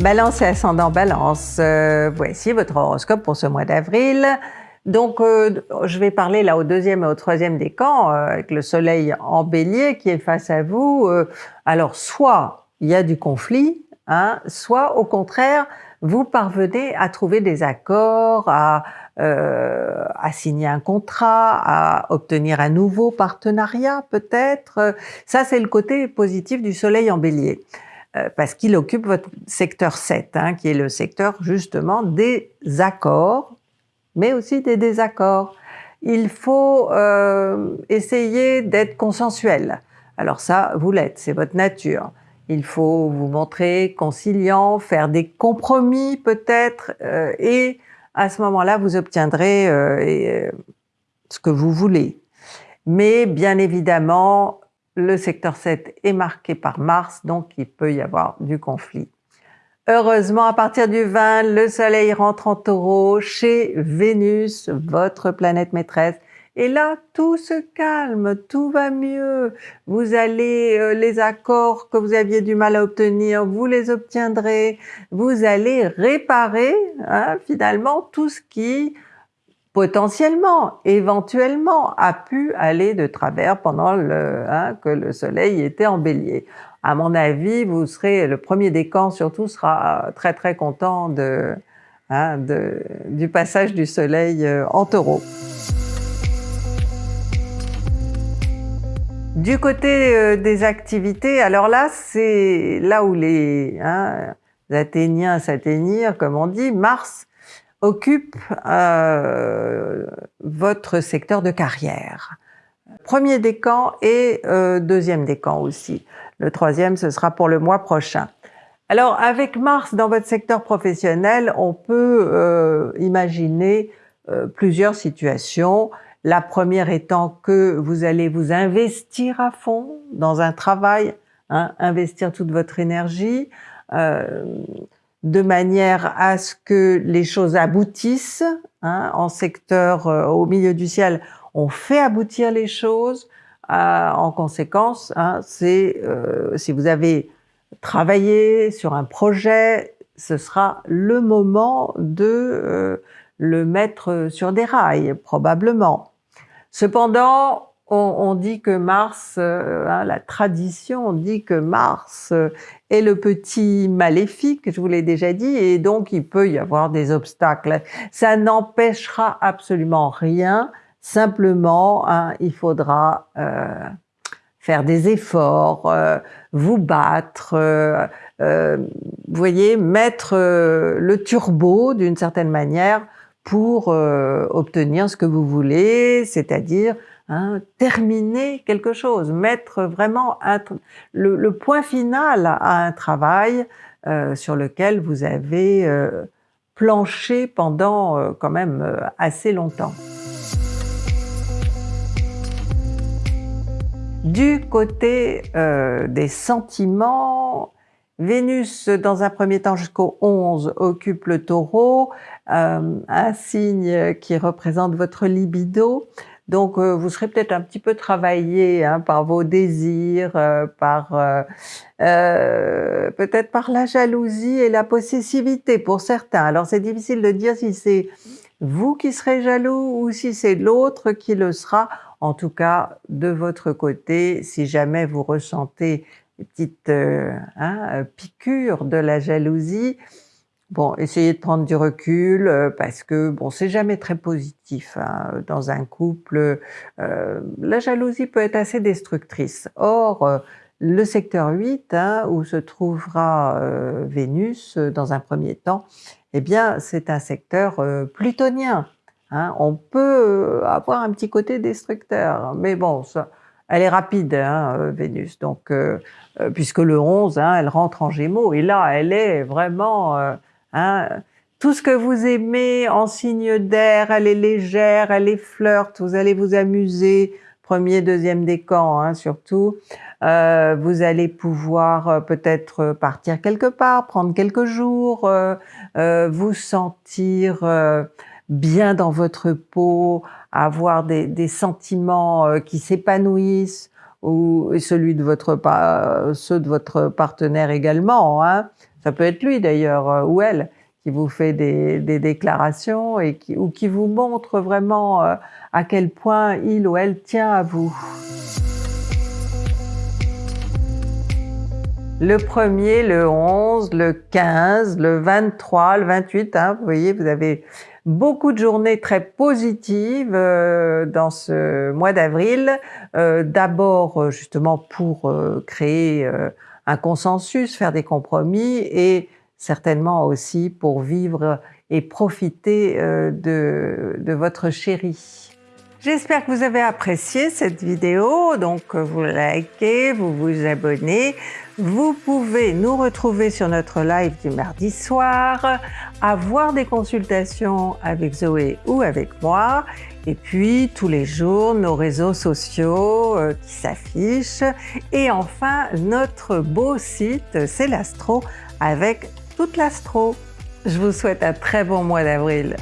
Balance et ascendant balance, euh, voici votre horoscope pour ce mois d'avril. Donc, euh, je vais parler là au deuxième et au troisième décan, euh, avec le soleil en bélier qui est face à vous. alors, soit il y a du conflit, hein, soit au contraire, vous parvenez à trouver des accords, à, à signer un contrat, à obtenir un nouveau partenariat peut-être. Ça, c'est le côté positif du soleil en bélier. Euh, parce qu'il occupe votre secteur 7, hein, qui est le secteur justement des accords, mais aussi des désaccords. Il faut euh, essayer d'être consensuel. Alors ça, vous l'êtes, c'est votre nature. Il faut vous montrer conciliant, faire des compromis peut-être, euh, et à ce moment-là, vous obtiendrez ce que vous voulez. Mais bien évidemment, le secteur 7 est marqué par Mars, donc il peut y avoir du conflit. Heureusement, à partir du 20, le Soleil rentre en taureau chez Vénus, votre planète maîtresse. Et là, tout se calme, tout va mieux. Vous allez, euh, les accords que vous aviez du mal à obtenir, vous les obtiendrez. Vous allez réparer hein, finalement tout ce qui potentiellement, éventuellement, a pu aller de travers pendant le, hein, que le soleil était en bélier. À mon avis, vous serez, le premier décan surtout sera très très content de, hein, du passage du soleil euh, en taureau. Du côté euh, des activités, alors là, c'est là où les, hein, Athéniens s'atteignirent, comme on dit, Mars occupe euh, votre secteur de carrière. Premier décan et euh, deuxième décan aussi. Le troisième, ce sera pour le mois prochain. Alors, avec Mars dans votre secteur professionnel, on peut euh, imaginer euh, plusieurs situations. La première étant que vous allez vous investir à fond dans un travail, hein, investir toute votre énergie. Euh, de manière à ce que les choses aboutissent. Hein, en secteur euh, au milieu du ciel, on fait aboutir les choses. Euh, en conséquence, hein, c'est euh, si vous avez travaillé sur un projet, ce sera le moment de le mettre sur des rails, probablement. Cependant, on, dit que Mars, euh, hein, la tradition dit que Mars euh, est le petit maléfique, je vous l'ai déjà dit, et donc il peut y avoir des obstacles. Ça n'empêchera absolument rien, simplement hein, il faudra euh, faire des efforts, vous battre, vous voyez, mettre le turbo d'une certaine manière pour obtenir ce que vous voulez, c'est-à-dire Hein, terminer quelque chose, mettre vraiment le, point final à un travail euh, sur lequel vous avez euh, planché pendant euh, quand même assez longtemps. Du côté des sentiments, Vénus, dans un premier temps jusqu'au 11, occupe le taureau, un signe qui représente votre libido. Donc, euh, vous serez peut-être un petit peu travaillé hein, par vos désirs, euh, par euh, peut-être par la jalousie et la possessivité pour certains. Alors, c'est difficile de dire si c'est vous qui serez jaloux ou si c'est l'autre qui le sera. En tout cas, de votre côté, si jamais vous ressentez une petite hein, piqûre de la jalousie, Bon, essayez de prendre du recul euh, parce que bon, c'est jamais très positif hein, dans un couple. Euh, la jalousie peut être assez destructrice. Or, euh, le secteur 8, hein, où se trouvera Vénus dans un premier temps, eh bien, c'est un secteur plutonien. Hein. On peut avoir un petit côté destructeur, mais bon, ça, elle est rapide, hein, Vénus. Donc, puisque le 11, hein, elle rentre en Gémeaux, et là, elle est vraiment Hein. Tout ce que vous aimez en signe d'air, elle est légère, elle est flirte, vous allez vous amuser, premier, deuxième décan hein, surtout. Euh, vous allez pouvoir euh, peut-être partir quelque part, prendre quelques jours, euh, vous sentir bien dans votre peau, avoir des, sentiments qui s'épanouissent, ou celui de votre ceux de votre partenaire également. Hein ça peut être lui d'ailleurs, ou elle, qui vous fait des, déclarations et qui, ou qui vous montre vraiment euh, à quel point il ou elle tient à vous. Le 1er, le 11, le 15, le 23, le 28, hein, vous voyez, vous avez beaucoup de journées très positives euh, dans ce mois d'avril. Euh, d'abord, justement, pour créer un consensus, faire des compromis et certainement aussi pour vivre et profiter euh, de, votre chéri. J'espère que vous avez apprécié cette vidéo, donc vous likez, vous vous abonnez. Vous pouvez nous retrouver sur notre live du mardi soir, avoir des consultations avec Zoé ou avec moi, et puis tous les jours nos réseaux sociaux euh, qui s'affichent, et enfin notre beau site C'est l'Astro avec toute l'astro. Je vous souhaite un très bon mois d'avril.